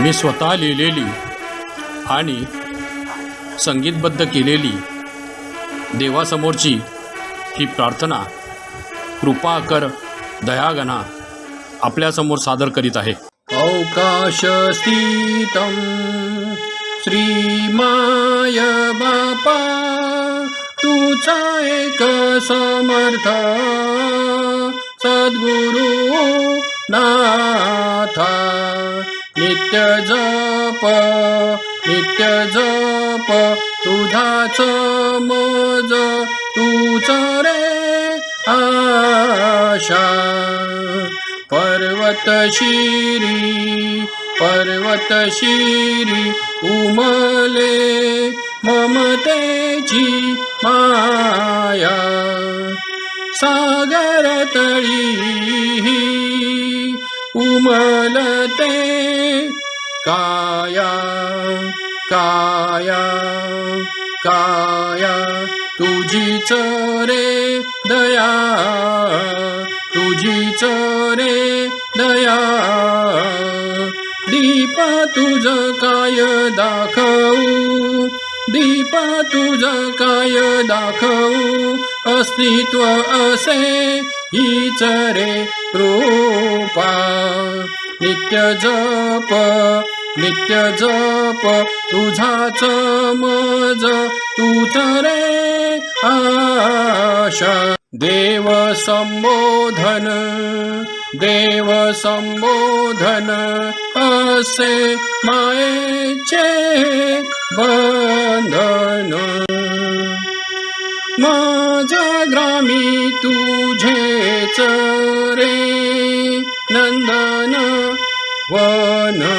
मी स्वतः लिहिलेली आणि संगीतबद्ध केलेली देवासमोरची ही प्रार्थना कृपा कर दयागणा आपल्यासमोर सादर करीत आहे. अवकाशस्थितं श्रीमाय बापा तुझा एक समर्थ सद्गुरु नाथा। नित्य जप नित्य जप तुझाच मज तूच रे आशा. पर्वत शिरी पर्वत शिरी उमले ममतेची माया. सागर तळी उमलते। काया काया काया तुझीच रे दया तुझीच रे दया। दीपा तुझ काय दाखवू? दीपा तुझ काय दाखवू? अस्तित्व असे हीच रे रूपा नित्य जप नित्य जप तुझाच मज तूच रे आशा. देव संबोधन देव संबोधन असे मायेचे बंधन. माझ्या ग्रामी तुझेच रे. na, wa na.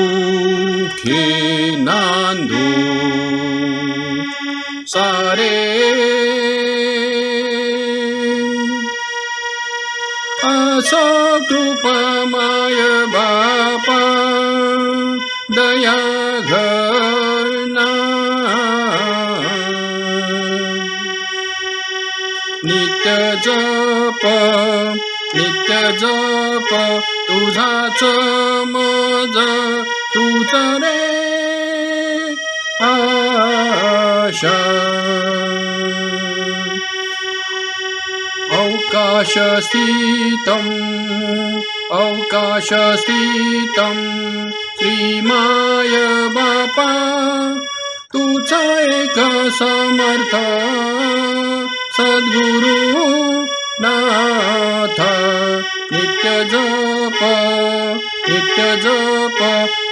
Sukhi nandu sare. Asa krupa maya bapa daya. नित्य जप नित्य जप तुझाच मज तूच रे आशा. अवकाशस्थितम् अवकाशस्थितं श्रीमाय बापा तुझा एक समर्थ. सद्गुरु नाथ नित्य जप नित्य जप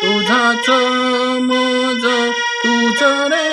तुझाच मज तुझ रे